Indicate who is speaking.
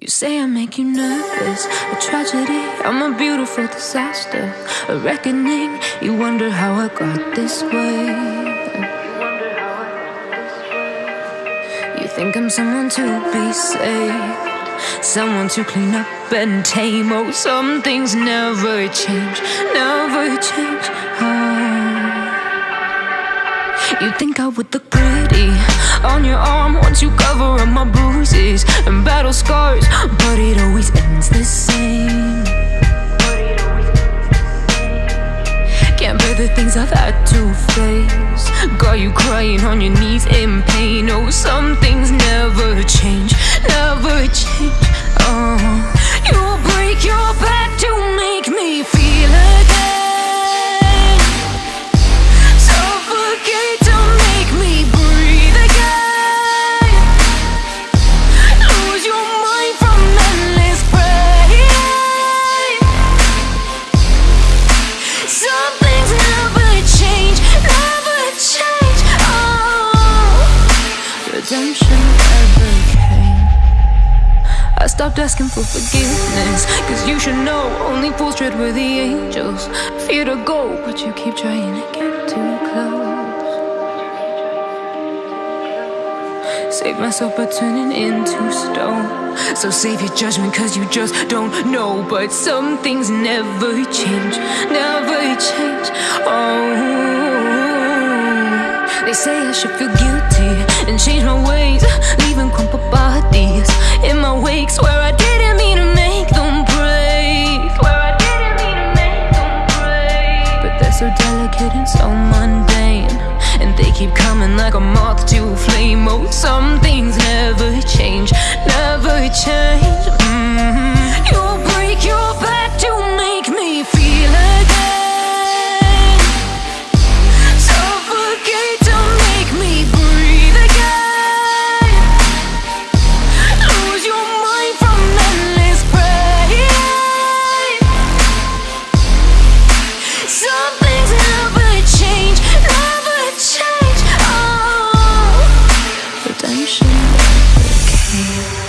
Speaker 1: You say I make you nervous, a tragedy, I'm a beautiful disaster, a reckoning. You wonder how I got this way. You think I'm someone to be saved, someone to clean up and tame. Oh, some things never change, never change. Oh. You think I would look pretty on your arm once you cover up my bruises and battle scars, face. Got you crying on your knees in pain. Oh, some things never change, stopped asking for forgiveness. Cause you should know only fools tread where the angels Fear to go, but you keep trying to get too close. Save myself by turning into stone. So save your judgment cause you just don't know. But some things never change, never change. Oh they say I should feel guilty and change my ways Leaving crumpled like a moth to a flame. Oh, some things never came.